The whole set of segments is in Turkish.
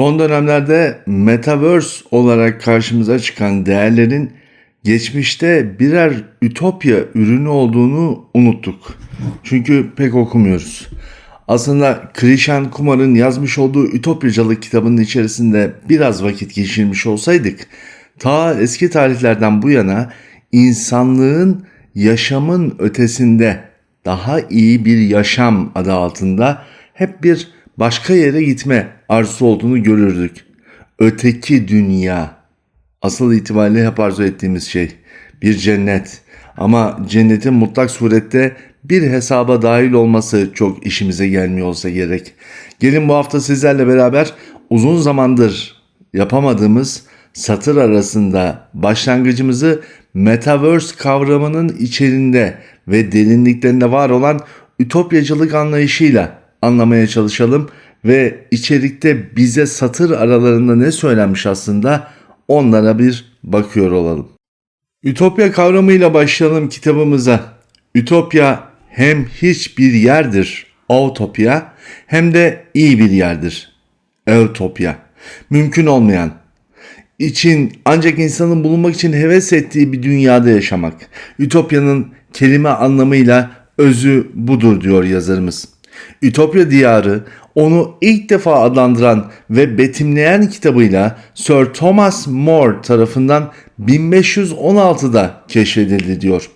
Son dönemlerde metaverse olarak karşımıza çıkan değerlerin geçmişte birer ütopya ürünü olduğunu unuttuk. Çünkü pek okumuyoruz. Aslında Krishan Kumar'ın yazmış olduğu Ütopyacılık kitabının içerisinde biraz vakit geçirmiş olsaydık, ta eski tarihlerden bu yana insanlığın yaşamın ötesinde daha iyi bir yaşam adı altında hep bir başka yere gitme arzusu olduğunu görürdük. Öteki dünya. Asıl itibariyle hep arzu ettiğimiz şey. Bir cennet. Ama cennetin mutlak surette bir hesaba dahil olması çok işimize gelmiyor olsa gerek. Gelin bu hafta sizlerle beraber uzun zamandır yapamadığımız satır arasında başlangıcımızı Metaverse kavramının içerisinde ve derinliklerinde var olan ütopyacılık anlayışıyla anlamaya çalışalım ve içerikte bize satır aralarında ne söylenmiş aslında onlara bir bakıyor olalım. Ütopya kavramıyla başlayalım kitabımıza. Ütopya hem hiçbir yerdir, utopya, hem de iyi bir yerdir, eutopya. Mümkün olmayan, için ancak insanın bulunmak için heves ettiği bir dünyada yaşamak. Ütopyanın kelime anlamıyla özü budur diyor yazarımız. Ütopya diyarı onu ilk defa adlandıran ve betimleyen kitabıyla Sir Thomas More tarafından 1516'da keşfedildi diyor.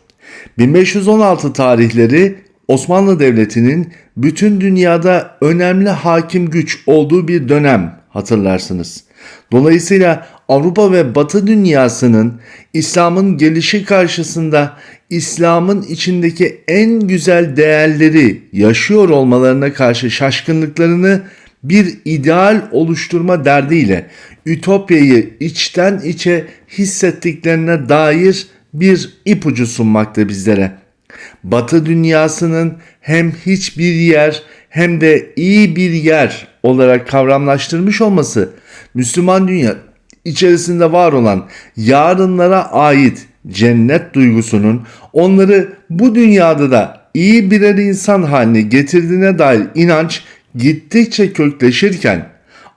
1516 tarihleri Osmanlı Devleti'nin bütün dünyada önemli hakim güç olduğu bir dönem hatırlarsınız. Dolayısıyla Avrupa ve Batı dünyasının İslam'ın gelişi karşısında İslam'ın içindeki en güzel değerleri yaşıyor olmalarına karşı şaşkınlıklarını bir ideal oluşturma derdiyle Ütopya'yı içten içe hissettiklerine dair bir ipucu sunmakta bizlere. Batı dünyasının hem hiçbir yer hem de iyi bir yer olarak kavramlaştırmış olması Müslüman dünya içerisinde var olan yarınlara ait cennet duygusunun onları bu dünyada da iyi birer insan haline getirdiğine dair inanç gittikçe kökleşirken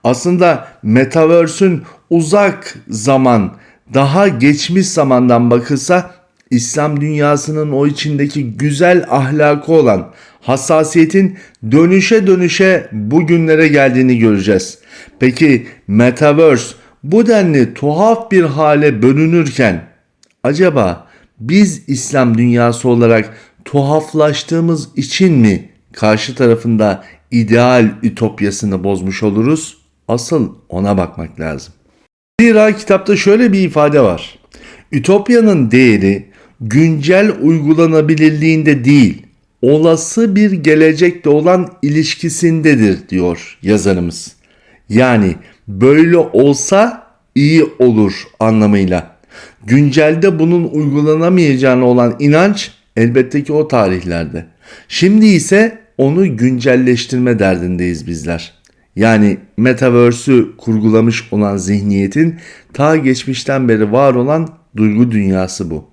aslında metaverse'ün uzak zaman daha geçmiş zamandan bakılsa İslam dünyasının o içindeki güzel ahlakı olan hassasiyetin dönüşe dönüşe bugünlere geldiğini göreceğiz. Peki Metaverse bu denli tuhaf bir hale bölünürken acaba biz İslam dünyası olarak tuhaflaştığımız için mi karşı tarafında ideal ütopyasını bozmuş oluruz? Asıl ona bakmak lazım. Zira kitapta şöyle bir ifade var. Ütopyanın değeri güncel uygulanabilirliğinde değil, olası bir gelecekte olan ilişkisindedir diyor yazarımız. Yani böyle olsa iyi olur anlamıyla. Güncelde bunun uygulanamayacağına olan inanç elbette ki o tarihlerde. Şimdi ise onu güncelleştirme derdindeyiz bizler. Yani metaverse'ü kurgulamış olan zihniyetin ta geçmişten beri var olan duygu dünyası bu.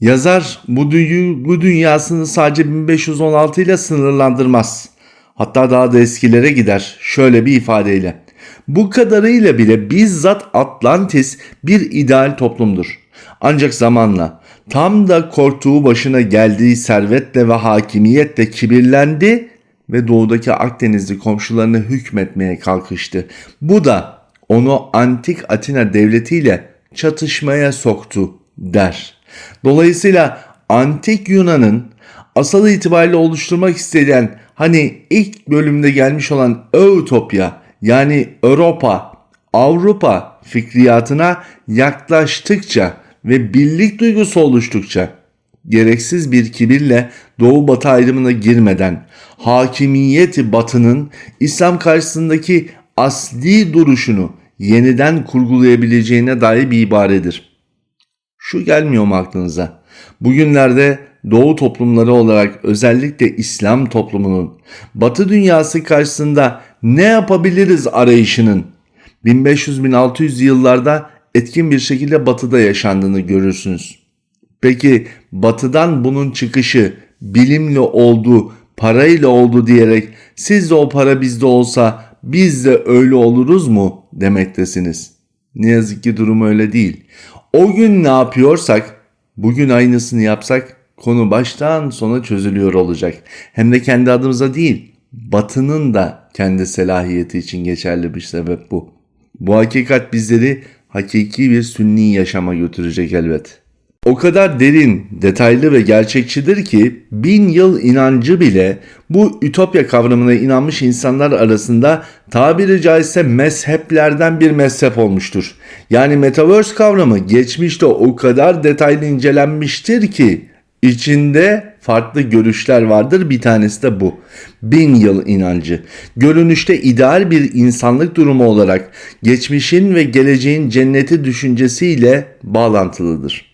Yazar bu duygu dünyasını sadece 1516 ile sınırlandırmaz. Hatta daha da eskilere gider şöyle bir ifadeyle. Bu kadarıyla bile bizzat Atlantis bir ideal toplumdur. Ancak zamanla tam da korktuğu başına geldiği servetle ve hakimiyetle kibirlendi ve doğudaki Akdenizli komşularını hükmetmeye kalkıştı. Bu da onu antik Atina devletiyle çatışmaya soktu der. Dolayısıyla antik Yunan'ın asal itibariyle oluşturmak istenen hani ilk bölümde gelmiş olan Eutopya yani Avrupa, Avrupa fikriyatına yaklaştıkça ve birlik duygusu oluştukça gereksiz bir kibirle doğu batı ayrımına girmeden hakimiyeti batının İslam karşısındaki asli duruşunu yeniden kurgulayabileceğine dair bir ibaredir. Şu gelmiyor mu aklınıza? Bugünlerde Doğu toplumları olarak özellikle İslam toplumunun Batı dünyası karşısında ne yapabiliriz arayışının 1500-1600 yıllarda etkin bir şekilde batıda yaşandığını görürsünüz. Peki batıdan bunun çıkışı bilimle oldu, parayla oldu diyerek siz de o para bizde olsa biz de öyle oluruz mu demektesiniz. Ne yazık ki durum öyle değil. O gün ne yapıyorsak bugün aynısını yapsak konu baştan sona çözülüyor olacak. Hem de kendi adımıza değil batının da kendi selahiyeti için geçerli bir sebep bu. Bu hakikat bizleri hakiki bir sünni yaşama götürecek elbet. O kadar derin, detaylı ve gerçekçidir ki bin yıl inancı bile bu ütopya kavramına inanmış insanlar arasında tabiri caizse mezheplerden bir mezhep olmuştur. Yani Metaverse kavramı geçmişte o kadar detaylı incelenmiştir ki içinde farklı görüşler vardır. Bir tanesi de bu. Bin yıl inancı. Görünüşte ideal bir insanlık durumu olarak geçmişin ve geleceğin cenneti düşüncesiyle bağlantılıdır.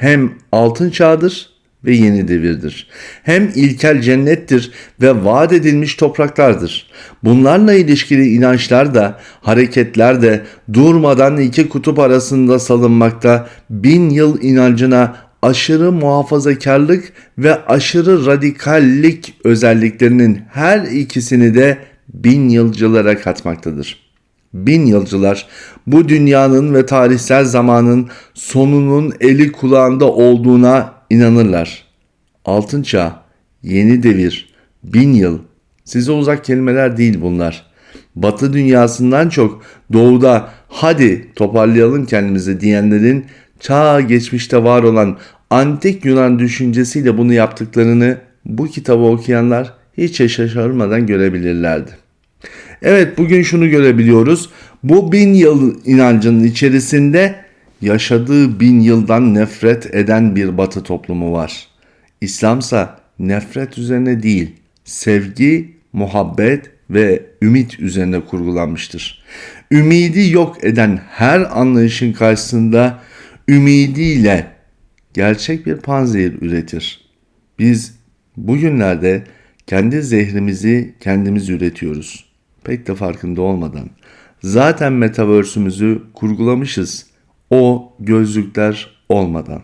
Hem altın çağdır ve yeni devirdir. Hem ilkel cennettir ve vaat edilmiş topraklardır. Bunlarla ilişkili inançlar da, hareketler de durmadan iki kutup arasında salınmakta, bin yıl inancına aşırı muhafazakarlık ve aşırı radikallik özelliklerinin her ikisini de bin yılcılara katmaktadır. Bin yılcılar bu dünyanın ve tarihsel zamanın sonunun eli kulağında olduğuna inanırlar. Altın çağ, yeni devir, bin yıl size uzak kelimeler değil bunlar. Batı dünyasından çok doğuda hadi toparlayalım kendimizi diyenlerin çağ geçmişte var olan antik Yunan düşüncesiyle bunu yaptıklarını bu kitabı okuyanlar hiç şaşırmadan görebilirlerdi. Evet bugün şunu görebiliyoruz. Bu bin yıl inancının içerisinde yaşadığı bin yıldan nefret eden bir batı toplumu var. İslamsa nefret üzerine değil, sevgi, muhabbet ve ümit üzerine kurgulanmıştır. Ümidi yok eden her anlayışın karşısında ümidiyle gerçek bir panzehir üretir. Biz bugünlerde kendi zehrimizi kendimiz üretiyoruz. Pek de farkında olmadan. Zaten metaverse'ümüzü kurgulamışız. O gözlükler olmadan.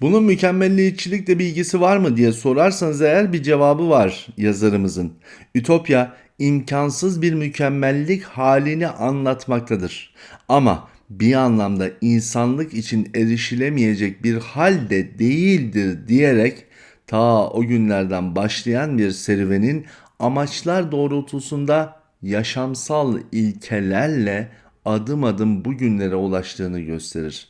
Bunun mükemmelliyetçilikle bir ilgisi var mı diye sorarsanız eğer bir cevabı var yazarımızın. Ütopya imkansız bir mükemmellik halini anlatmaktadır. Ama bir anlamda insanlık için erişilemeyecek bir halde değildir diyerek ta o günlerden başlayan bir serüvenin amaçlar doğrultusunda yaşamsal ilkelerle adım adım bugünlere ulaştığını gösterir.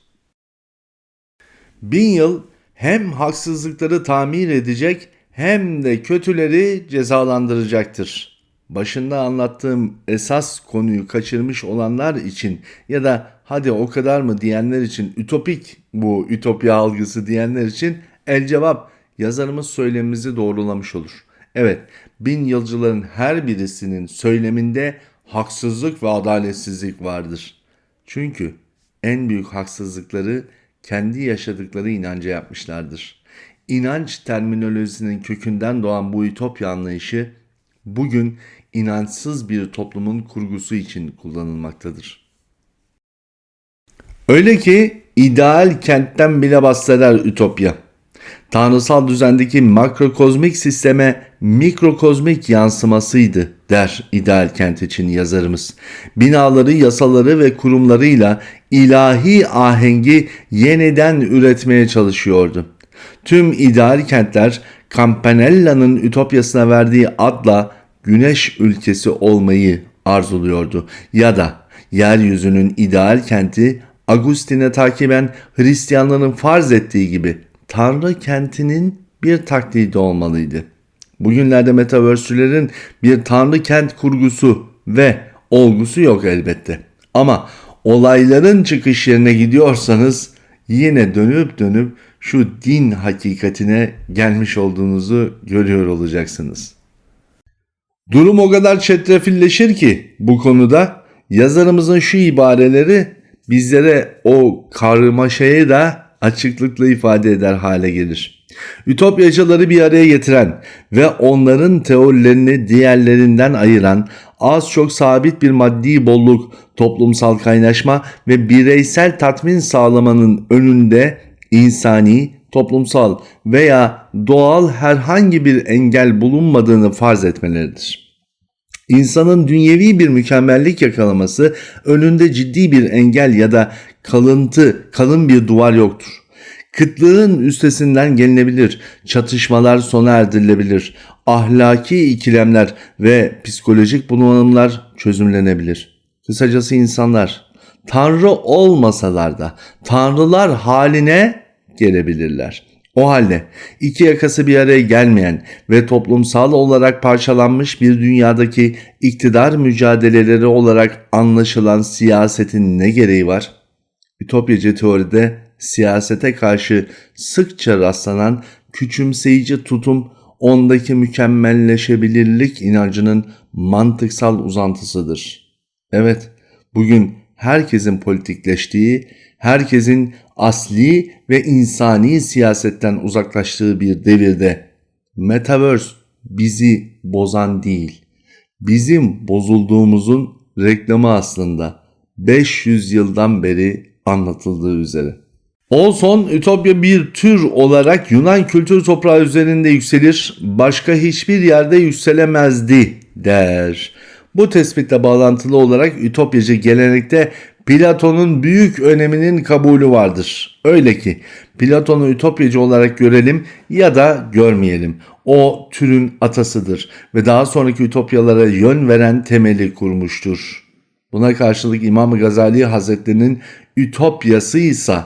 Bin yıl hem haksızlıkları tamir edecek hem de kötüleri cezalandıracaktır. Başında anlattığım esas konuyu kaçırmış olanlar için ya da hadi o kadar mı diyenler için ütopik bu ütopya algısı diyenler için el cevap yazarımız söylemimizi doğrulamış olur. Evet bin yılcıların her birisinin söyleminde haksızlık ve adaletsizlik vardır. Çünkü en büyük haksızlıkları kendi yaşadıkları inanca yapmışlardır. İnanç terminolojisinin kökünden doğan bu ütopya anlayışı bugün inançsız bir toplumun kurgusu için kullanılmaktadır. Öyle ki ideal kentten bile bahseder Ütopya. Tanrısal düzendeki makrokozmik sisteme mikrokozmik yansımasıydı der ideal kent için yazarımız. Binaları, yasaları ve kurumlarıyla ilahi ahengi yeniden üretmeye çalışıyordu. Tüm ideal kentler Campanella'nın Ütopyasına verdiği adla güneş ülkesi olmayı arzuluyordu ya da yeryüzünün ideal kenti Agustin'e takiben Hristiyanların farz ettiği gibi Tanrı kentinin bir taklidi olmalıydı. Bugünlerde metaverse'lerin bir Tanrı kent kurgusu ve olgusu yok elbette. Ama olayların çıkış yerine gidiyorsanız yine dönüp dönüp şu din hakikatine gelmiş olduğunuzu görüyor olacaksınız. Durum o kadar çetrefilleşir ki bu konuda yazarımızın şu ibareleri bizlere o karmaşayı da açıklıkla ifade eder hale gelir. Ütopyacıları bir araya getiren ve onların teorilerini diğerlerinden ayıran az çok sabit bir maddi bolluk, toplumsal kaynaşma ve bireysel tatmin sağlamanın önünde insani, toplumsal veya doğal herhangi bir engel bulunmadığını farz etmeleridir. İnsanın dünyevi bir mükemmellik yakalaması önünde ciddi bir engel ya da kalıntı, kalın bir duvar yoktur. Kıtlığın üstesinden gelinebilir, çatışmalar sona erdirilebilir, ahlaki ikilemler ve psikolojik bunalımlar çözümlenebilir. Kısacası insanlar tanrı olmasalar da tanrılar haline gelebilirler. O halde iki yakası bir araya gelmeyen ve toplumsal olarak parçalanmış bir dünyadaki iktidar mücadeleleri olarak anlaşılan siyasetin ne gereği var? Ütopyacı teoride siyasete karşı sıkça rastlanan küçümseyici tutum ondaki mükemmelleşebilirlik inancının mantıksal uzantısıdır. Evet, bugün herkesin politikleştiği, herkesin asli ve insani siyasetten uzaklaştığı bir devirde Metaverse bizi bozan değil, bizim bozulduğumuzun reklamı aslında 500 yıldan beri anlatıldığı üzere. Olson Ütopya bir tür olarak Yunan kültür toprağı üzerinde yükselir, başka hiçbir yerde yükselemezdi der. Bu tespitle bağlantılı olarak Ütopyacı gelenekte Platon'un büyük öneminin kabulü vardır. Öyle ki Platon'u Ütopyacı olarak görelim ya da görmeyelim. O türün atasıdır ve daha sonraki Ütopyalara yön veren temeli kurmuştur. Buna karşılık İmam Gazali Hazretleri'nin Ütopyası ise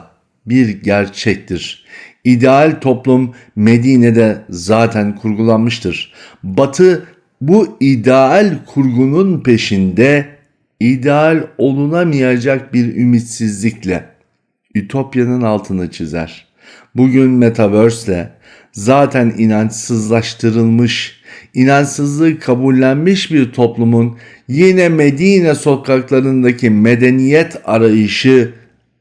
bir gerçektir. İdeal toplum Medine'de zaten kurgulanmıştır. Batı bu ideal kurgunun peşinde ideal olunamayacak bir ümitsizlikle Ütopya'nın altını çizer. Bugün Metaverse'le zaten inançsızlaştırılmış, inançsızlığı kabullenmiş bir toplumun yine Medine sokaklarındaki medeniyet arayışı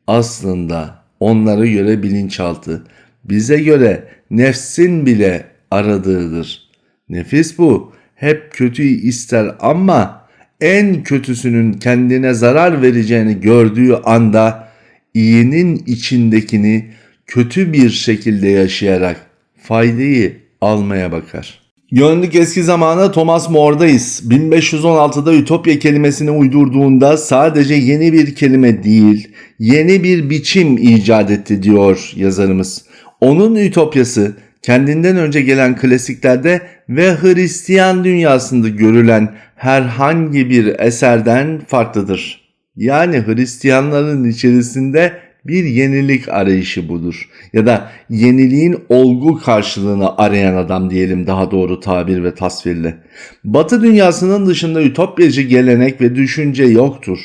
aslında onlara göre bilinçaltı, bize göre nefsin bile aradığıdır. Nefis bu. Hep kötüyü ister ama en kötüsünün kendine zarar vereceğini gördüğü anda iyinin içindekini kötü bir şekilde yaşayarak faydayı almaya bakar. Yönlük eski zamana Thomas More'dayız. 1516'da Ütopya kelimesini uydurduğunda sadece yeni bir kelime değil, yeni bir biçim icat etti diyor yazarımız. Onun Ütopyası kendinden önce gelen klasiklerde ve Hristiyan dünyasında görülen herhangi bir eserden farklıdır. Yani Hristiyanların içerisinde bir yenilik arayışı budur. Ya da yeniliğin olgu karşılığını arayan adam diyelim daha doğru tabir ve tasvirle. Batı dünyasının dışında ütopyacı gelenek ve düşünce yoktur.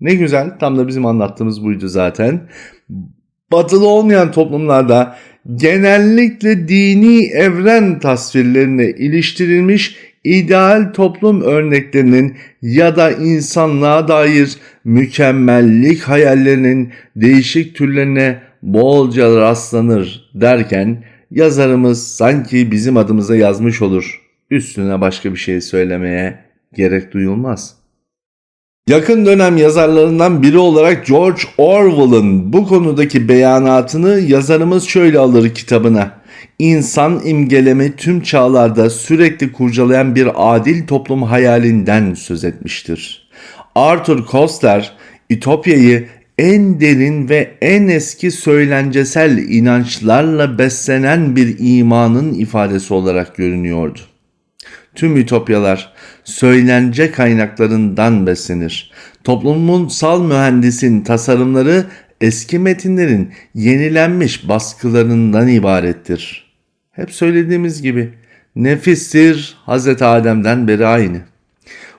Ne güzel tam da bizim anlattığımız buydu zaten. Batılı olmayan toplumlarda genellikle dini evren tasvirlerine iliştirilmiş ideal toplum örneklerinin ya da insanlığa dair mükemmellik hayallerinin değişik türlerine bolca rastlanır derken yazarımız sanki bizim adımıza yazmış olur. Üstüne başka bir şey söylemeye gerek duyulmaz. Yakın dönem yazarlarından biri olarak George Orwell'ın bu konudaki beyanatını yazarımız şöyle alır kitabına. İnsan imgelemi tüm çağlarda sürekli kurcalayan bir adil toplum hayalinden söz etmiştir. Arthur Koestler, Ütopya'yı en derin ve en eski söylencesel inançlarla beslenen bir imanın ifadesi olarak görünüyordu. Tüm ütopyalar söylence kaynaklarından beslenir. Toplumsal mühendisin tasarımları eski metinlerin yenilenmiş baskılarından ibarettir. Hep söylediğimiz gibi nefistir Hz. Adem'den beri aynı.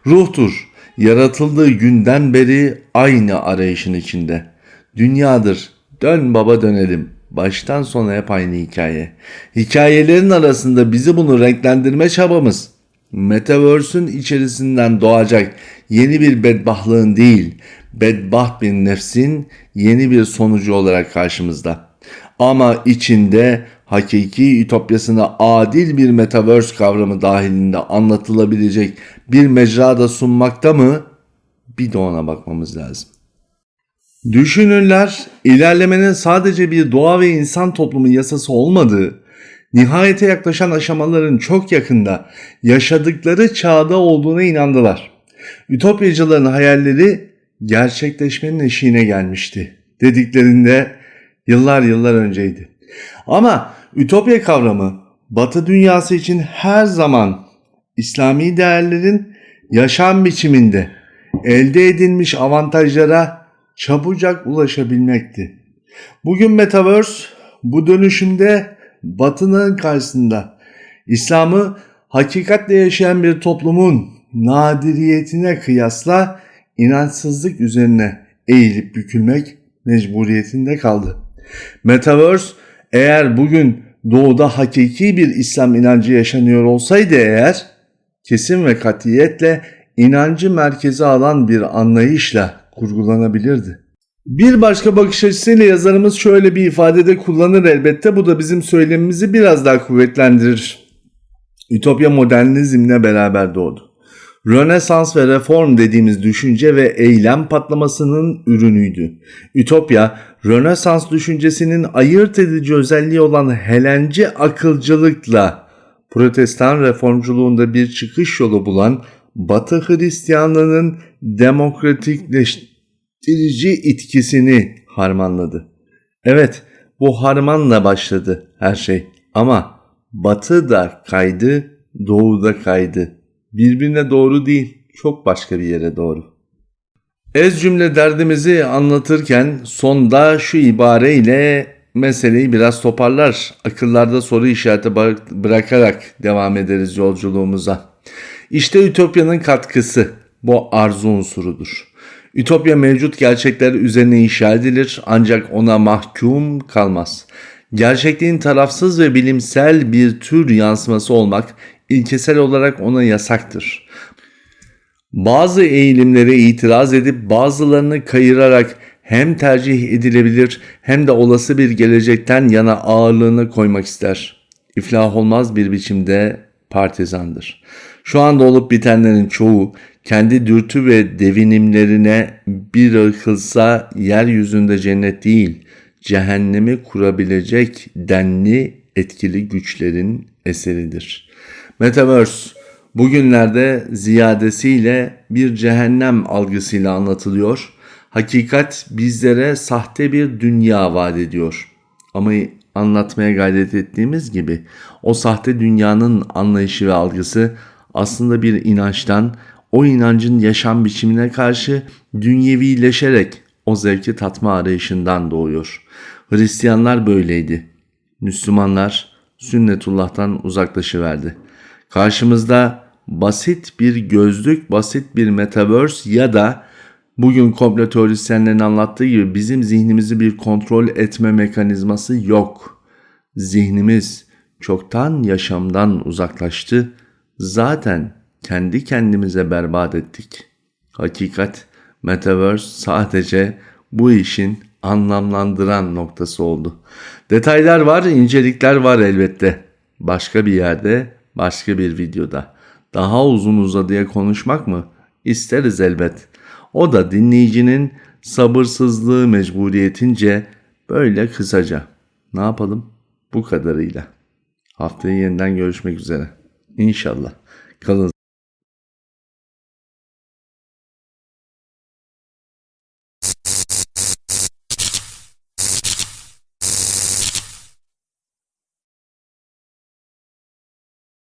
Ruhtur yaratıldığı günden beri aynı arayışın içinde. Dünyadır dön baba dönelim baştan sona hep aynı hikaye. Hikayelerin arasında bizi bunu renklendirme çabamız Metaverse'ün içerisinden doğacak yeni bir bedbahtlığın değil, bedbaht bir nefsin yeni bir sonucu olarak karşımızda. Ama içinde hakiki ütopyasına adil bir metaverse kavramı dahilinde anlatılabilecek bir mecrada sunmakta mı? Bir de ona bakmamız lazım. Düşünürler ilerlemenin sadece bir doğa ve insan toplumu yasası olmadığı, nihayete yaklaşan aşamaların çok yakında yaşadıkları çağda olduğuna inandılar. Ütopyacıların hayalleri gerçekleşmenin eşiğine gelmişti dediklerinde yıllar yıllar önceydi. Ama ütopya kavramı Batı dünyası için her zaman İslami değerlerin yaşam biçiminde elde edilmiş avantajlara çabucak ulaşabilmekti. Bugün Metaverse bu dönüşümde Batı'nın karşısında İslam'ı hakikatle yaşayan bir toplumun nadiriyetine kıyasla inançsızlık üzerine eğilip bükülmek mecburiyetinde kaldı. Metaverse eğer bugün doğuda hakiki bir İslam inancı yaşanıyor olsaydı eğer kesin ve katiyetle inancı merkeze alan bir anlayışla kurgulanabilirdi. Bir başka bakış açısıyla yazarımız şöyle bir ifadede kullanır elbette. Bu da bizim söylemimizi biraz daha kuvvetlendirir. Ütopya modernizmle beraber doğdu. Rönesans ve reform dediğimiz düşünce ve eylem patlamasının ürünüydü. Ütopya, Rönesans düşüncesinin ayırt edici özelliği olan Helenci akılcılıkla Protestan reformculuğunda bir çıkış yolu bulan Batı Hristiyanlığının demokratikleştirici itkisini harmanladı. Evet, bu harmanla başladı her şey ama Batı da kaydı, Doğu da kaydı. Birbirine doğru değil, çok başka bir yere doğru. Ez cümle derdimizi anlatırken sonda şu ibareyle meseleyi biraz toparlar. Akıllarda soru işareti bırakarak devam ederiz yolculuğumuza. İşte Ütopya'nın katkısı bu arzu unsurudur. Ütopya mevcut gerçekler üzerine inşa edilir ancak ona mahkum kalmaz. Gerçekliğin tarafsız ve bilimsel bir tür yansıması olmak ilkesel olarak ona yasaktır. Bazı eğilimlere itiraz edip bazılarını kayırarak hem tercih edilebilir hem de olası bir gelecekten yana ağırlığını koymak ister. İflah olmaz bir biçimde partizandır. Şu anda olup bitenlerin çoğu kendi dürtü ve devinimlerine bir akılsa yeryüzünde cennet değil, cehennemi kurabilecek denli etkili güçlerin eseridir. Metaverse bugünlerde ziyadesiyle bir cehennem algısıyla anlatılıyor. Hakikat bizlere sahte bir dünya vaat ediyor. Ama anlatmaya gayret ettiğimiz gibi o sahte dünyanın anlayışı ve algısı aslında bir inançtan, o inancın yaşam biçimine karşı dünyevileşerek o zevki tatma arayışından doğuyor. Hristiyanlar böyleydi. Müslümanlar sünnetullah'tan uzaklaşıverdi. Karşımızda basit bir gözlük, basit bir metaverse ya da bugün komplo teorisyenlerin anlattığı gibi bizim zihnimizi bir kontrol etme mekanizması yok. Zihnimiz çoktan yaşamdan uzaklaştı. Zaten kendi kendimize berbat ettik. Hakikat metaverse sadece bu işin anlamlandıran noktası oldu. Detaylar var, incelikler var elbette. Başka bir yerde, başka bir videoda. Daha uzun uzadıya konuşmak mı? İsteriz elbet. O da dinleyicinin sabırsızlığı mecburiyetince böyle kısaca. Ne yapalım? Bu kadarıyla. Haftaya yeniden görüşmek üzere. İnşallah. Kalın.